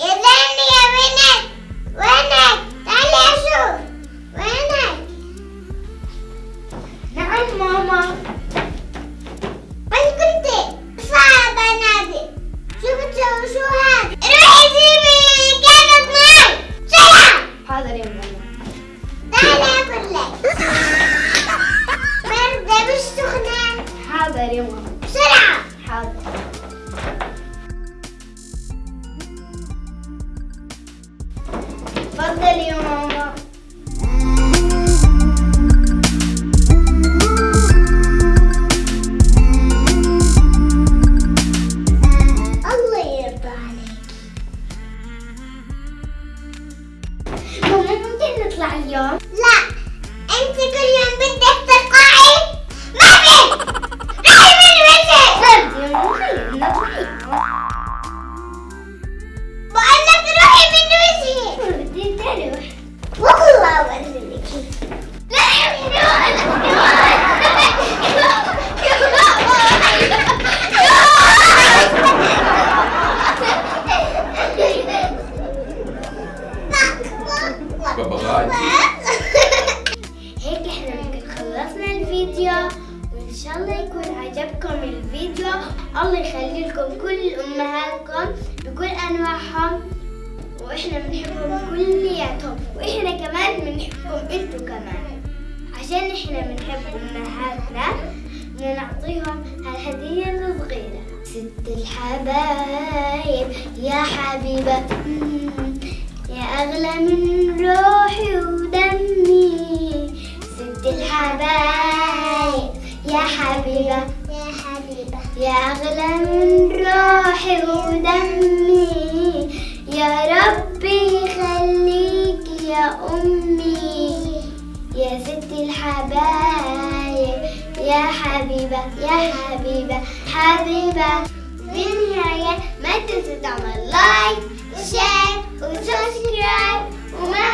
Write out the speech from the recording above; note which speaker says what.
Speaker 1: يا بنت وينك؟ تعالي أشوف وينك؟ نعم ماما وين كنتي؟ صعب انادي شو بتسوي شو هذا؟ روحي كانت معي بسرعة
Speaker 2: حاضر يا ماما
Speaker 1: تعالي لك باردة مش
Speaker 2: حاضر يا ماما ماما
Speaker 1: الله يرضى عليك ماما ممكن نطلع اليوم؟ لا انت كل يوم بدك ترقعي ما في روحي من وجهي
Speaker 2: طيب ماما خلينا نطلع
Speaker 1: بقول
Speaker 2: هيك إحنا خلصنا الفيديو وان شاء الله يكون عجبكم الفيديو الله يخلي لكم كل امهاتكم بكل انواعهم وإحنا بنحبهم كلياتهم وإحنا كمان بنحبكم أنتوا كمان. عشان إحنا بنحب امهاتنا نعطيهم هالهدية الصغيرة. ست الحبايب يا حبيبة يا أغلى من روحي ودمي. ست الحبايب يا حبيبة
Speaker 1: يا حبيبة
Speaker 2: يا أغلى من روحي ودمي. يا ربي خليك يا أمي. يا ست الحبايب يا حبيبة يا حبيبة حبيبة. بالنهاية ما تنسوا تعمل لايك وشير وسبسكرايب وما